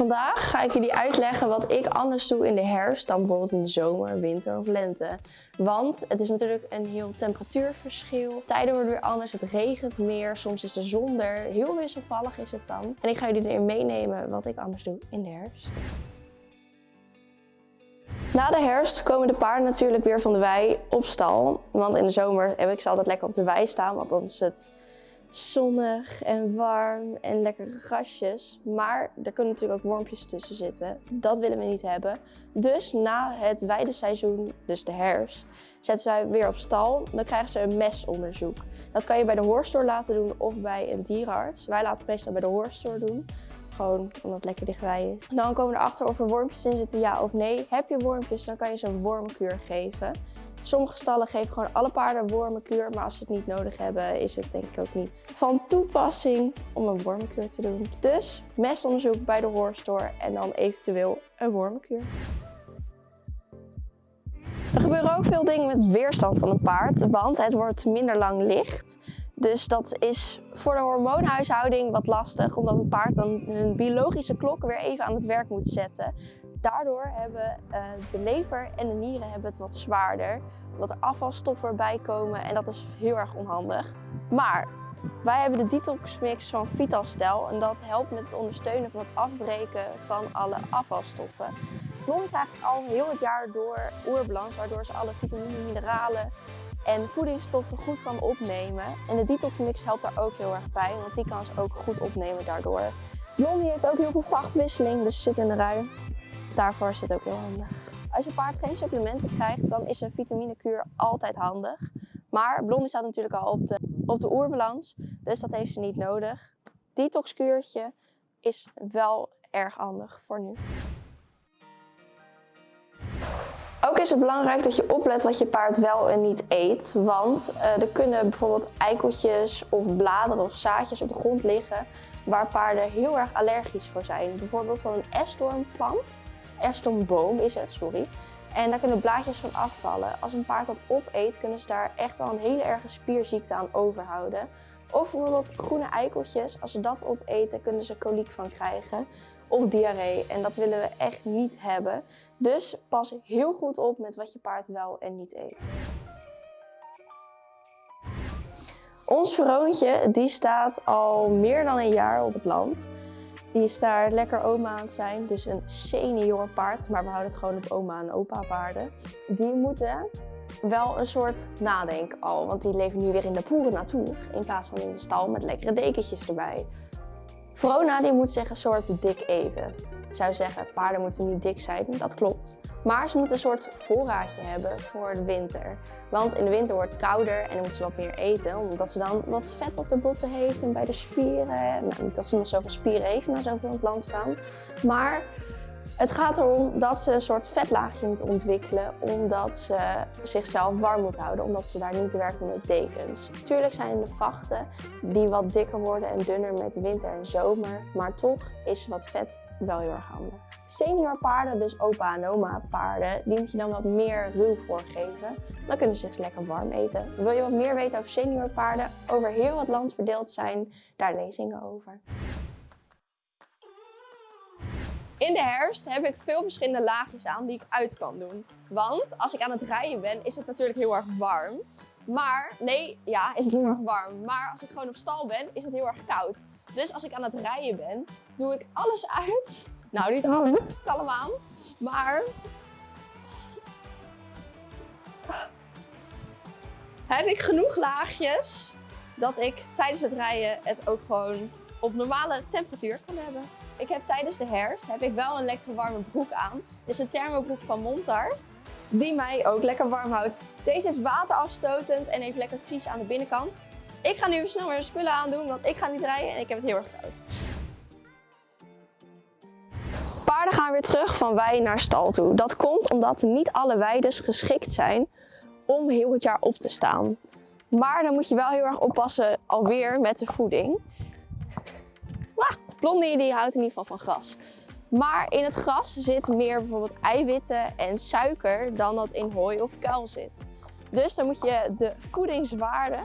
Vandaag ga ik jullie uitleggen wat ik anders doe in de herfst dan bijvoorbeeld in de zomer, winter of lente. Want het is natuurlijk een heel temperatuurverschil. Tijden worden weer anders, het regent meer, soms is de zon er. Heel wisselvallig is het dan. En ik ga jullie erin meenemen wat ik anders doe in de herfst. Na de herfst komen de paarden natuurlijk weer van de wei op stal. Want in de zomer heb ik ze altijd lekker op de wei staan, want dan is het zonnig en warm en lekkere grasjes. Maar er kunnen natuurlijk ook wormpjes tussen zitten. Dat willen we niet hebben. Dus na het weideseizoen, dus de herfst, zetten wij weer op stal. Dan krijgen ze een mesonderzoek. Dat kan je bij de hoorstoor laten doen of bij een dierenarts. Wij laten het meestal bij de hoorstoor doen. Gewoon omdat het lekker dichtbij is. Dan komen we erachter of er wormpjes in zitten, ja of nee. Heb je wormpjes, dan kan je ze een wormkuur geven. Sommige stallen geven gewoon alle paarden wormenkuur, maar als ze het niet nodig hebben, is het denk ik ook niet van toepassing om een wormenkuur te doen. Dus mestonderzoek bij de hoorstoor en dan eventueel een wormenkuur. Er gebeuren ook veel dingen met weerstand van een paard, want het wordt minder lang licht. Dus dat is voor de hormoonhuishouding wat lastig, omdat een paard dan hun biologische klok weer even aan het werk moet zetten. Daardoor hebben uh, de lever en de nieren hebben het wat zwaarder, omdat er afvalstoffen bij komen en dat is heel erg onhandig. Maar wij hebben de detox mix van Vitalstel en dat helpt met het ondersteunen van het afbreken van alle afvalstoffen. Blond krijgt al heel het jaar door oerbalans, waardoor ze alle vitamine, mineralen en voedingsstoffen goed kan opnemen. En de detox mix helpt daar ook heel erg bij, want die kan ze ook goed opnemen daardoor. Blondie heeft ook heel veel vachtwisseling, dus zit in de rui. Daarvoor is het ook heel handig. Als je paard geen supplementen krijgt, dan is een vitaminekuur altijd handig. Maar Blondie staat natuurlijk al op de, op de oerbalans, dus dat heeft ze niet nodig. Detoxkuurtje is wel erg handig voor nu. Ook is het belangrijk dat je oplet wat je paard wel en niet eet. Want uh, er kunnen bijvoorbeeld eikeltjes of bladeren of zaadjes op de grond liggen waar paarden heel erg allergisch voor zijn. Bijvoorbeeld van een esdoornplant. Esdoornboom is het, sorry. En daar kunnen blaadjes van afvallen. Als een paard dat opeet, kunnen ze daar echt wel een hele erge spierziekte aan overhouden. Of bijvoorbeeld groene eikeltjes. Als ze dat opeten, kunnen ze koliek van krijgen of diarree. En dat willen we echt niet hebben. Dus pas heel goed op met wat je paard wel en niet eet. Ons Veroontje die staat al meer dan een jaar op het land. Die is daar lekker oma aan het zijn, dus een senior paard. Maar we houden het gewoon op oma en opa paarden. Die moeten wel een soort nadenken al, want die leven nu weer in de poeren natuur. In plaats van in de stal met lekkere dekentjes erbij. Verona die moet zich een soort dik eten. Zou zeggen, paarden moeten niet dik zijn, dat klopt. Maar ze moeten een soort voorraadje hebben voor de winter. Want in de winter wordt het kouder en dan moet ze wat meer eten. Omdat ze dan wat vet op de botten heeft en bij de spieren. Nou, dat ze nog zoveel spieren heeft na zoveel in het land staan. Maar het gaat erom dat ze een soort vetlaagje moet ontwikkelen omdat ze zichzelf warm moet houden, omdat ze daar niet werken met dekens. Natuurlijk zijn er vachten die wat dikker worden en dunner met de winter en zomer, maar toch is wat vet wel heel erg handig. Senior paarden, dus opa en oma paarden, die moet je dan wat meer ruw voorgeven. Dan kunnen ze zich lekker warm eten. Wil je wat meer weten over senior paarden, over heel het land verdeeld zijn, daar lezingen over. In de herfst heb ik veel verschillende laagjes aan die ik uit kan doen. Want als ik aan het rijden ben, is het natuurlijk heel erg warm. Maar, nee, ja, is het heel erg warm. Maar als ik gewoon op stal ben, is het heel erg koud. Dus als ik aan het rijden ben, doe ik alles uit. Nou, niet alles, kalm aan. Maar... Heb ik genoeg laagjes dat ik tijdens het rijden het ook gewoon op normale temperatuur kan hebben. Ik heb tijdens de herfst heb ik wel een lekker warme broek aan. Dit is een thermobroek van Montar. Die mij ook lekker warm houdt. Deze is waterafstotend en heeft lekker vries aan de binnenkant. Ik ga nu snel mijn spullen aandoen, want ik ga niet rijden en ik heb het heel erg koud. Paarden gaan weer terug van wei naar stal toe. Dat komt omdat niet alle weides geschikt zijn om heel het jaar op te staan. Maar dan moet je wel heel erg oppassen alweer met de voeding. Blondie die houdt in ieder geval van gras. Maar in het gras zit meer bijvoorbeeld eiwitten en suiker dan dat in hooi of kuil zit. Dus dan moet je de voedingswaarde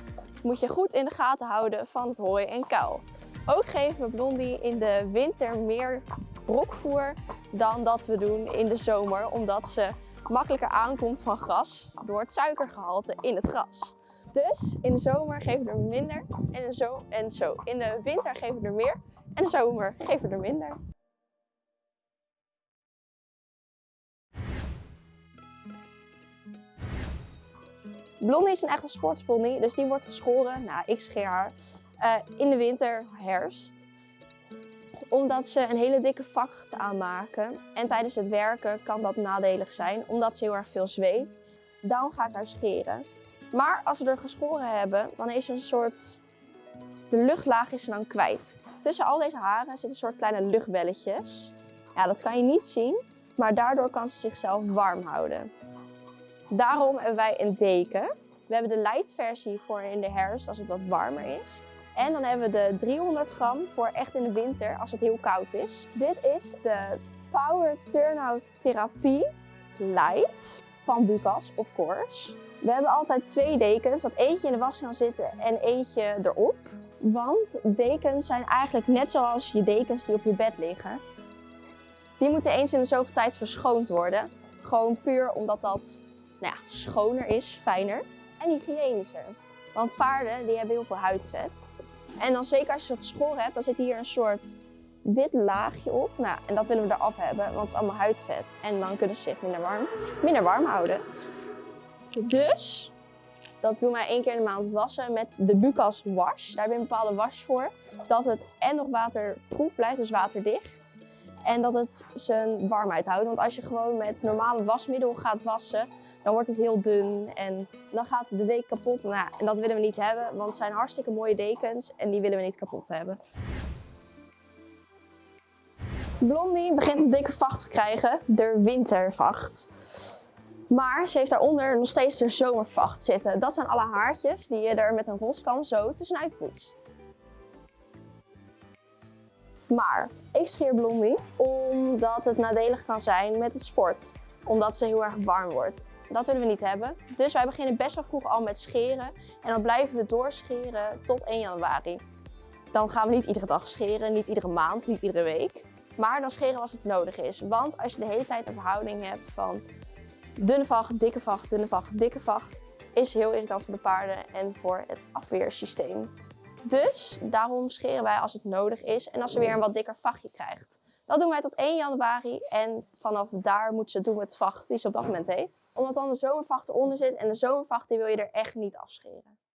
moet je goed in de gaten houden van het hooi en kuil. Ook geven we Blondie in de winter meer brokvoer dan dat we doen in de zomer. Omdat ze makkelijker aankomt van gras door het suikergehalte in het gras. Dus in de zomer geven we er minder en, zo en zo. In de winter geven we er meer en zomer geven er minder. Blondie is een echte sportspony, dus die wordt geschoren. Nou, ik scheer haar uh, in de winter, herfst. Omdat ze een hele dikke vacht aanmaken. En tijdens het werken kan dat nadelig zijn, omdat ze heel erg veel zweet. Daarom ga ik haar scheren. Maar als we er geschoren hebben, dan is een soort... De luchtlaag is dan kwijt. Tussen al deze haren zitten een soort kleine luchtbelletjes. Ja, dat kan je niet zien, maar daardoor kan ze zichzelf warm houden. Daarom hebben wij een deken. We hebben de light versie voor in de herfst als het wat warmer is. En dan hebben we de 300 gram voor echt in de winter als het heel koud is. Dit is de Power Turnout Therapie Light van Bucas, of course. We hebben altijd twee dekens, dat eentje in de was kan zitten en eentje erop. Want dekens zijn eigenlijk net zoals je dekens die op je bed liggen. Die moeten eens in de zoveel tijd verschoond worden. Gewoon puur omdat dat nou ja, schoner is, fijner en hygiënischer. Want paarden die hebben heel veel huidvet. En dan zeker als je ze geschoren hebt, dan zit hier een soort wit laagje op. Nou, en dat willen we eraf hebben, want het is allemaal huidvet. En dan kunnen ze zich minder warm, minder warm houden. Dus, dat doen wij één keer in de maand wassen met de Bucas wash. Daar heb je een bepaalde wash voor. Dat het en nog waterproef blijft, dus waterdicht. En dat het zijn warmheid houdt. Want als je gewoon met normale wasmiddel gaat wassen, dan wordt het heel dun en dan gaat de deken kapot. Nou, en dat willen we niet hebben, want het zijn hartstikke mooie dekens en die willen we niet kapot hebben. Blondie begint een dikke vacht te krijgen, de wintervacht. Maar ze heeft daaronder nog steeds de zomervacht zitten. Dat zijn alle haartjes die je er met een roskam zo tussenuit poetst. Maar ik scheer Blondie omdat het nadelig kan zijn met het sport. Omdat ze heel erg warm wordt. Dat willen we niet hebben. Dus wij beginnen best wel vroeg al met scheren. En dan blijven we doorscheren tot 1 januari. Dan gaan we niet iedere dag scheren, niet iedere maand, niet iedere week. Maar dan scheren als het nodig is. Want als je de hele tijd een verhouding hebt van dunne vacht, dikke vacht, dunne vacht, dikke vacht, is heel irritant voor de paarden en voor het afweersysteem. Dus daarom scheren wij als het nodig is en als ze weer een wat dikker vachtje krijgt. Dat doen wij tot 1 januari en vanaf daar moet ze doen met het vacht die ze op dat moment heeft. Omdat dan de zomervacht eronder zit en de zomervacht die wil je er echt niet afscheren.